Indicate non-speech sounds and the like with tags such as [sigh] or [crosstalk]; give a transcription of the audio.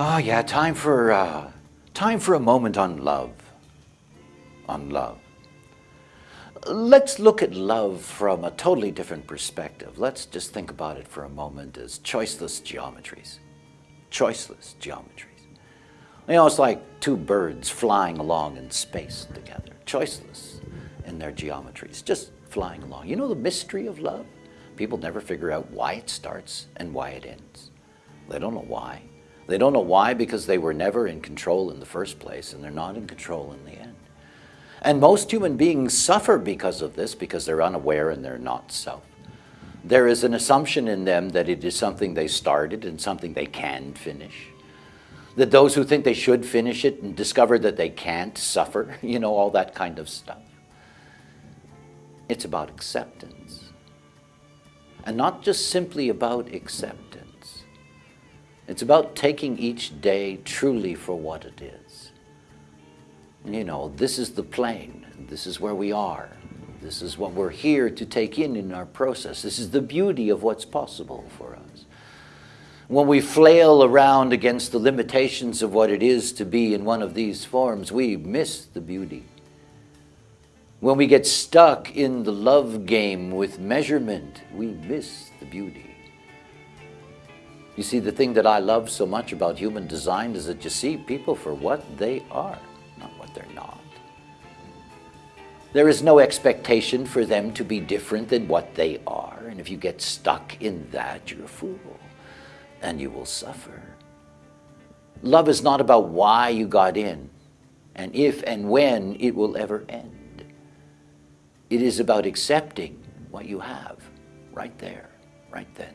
Oh yeah, time for uh, time for a moment on love. On love. Let's look at love from a totally different perspective. Let's just think about it for a moment as choiceless geometries. Choiceless geometries. You know, it's like two birds flying along in space together. Choiceless in their geometries, just flying along. You know the mystery of love? People never figure out why it starts and why it ends. They don't know why. They don't know why because they were never in control in the first place and they're not in control in the end. And most human beings suffer because of this because they're unaware and they're not self. There is an assumption in them that it is something they started and something they can finish. That those who think they should finish it and discover that they can't suffer, [laughs] you know, all that kind of stuff. It's about acceptance. And not just simply about acceptance. It's about taking each day truly for what it is. You know, this is the plane. This is where we are. This is what we're here to take in in our process. This is the beauty of what's possible for us. When we flail around against the limitations of what it is to be in one of these forms, we miss the beauty. When we get stuck in the love game with measurement, we miss the beauty. You see, the thing that I love so much about human design is that you see people for what they are, not what they're not. There is no expectation for them to be different than what they are, and if you get stuck in that, you're a fool, and you will suffer. Love is not about why you got in, and if and when it will ever end. It is about accepting what you have right there, right then.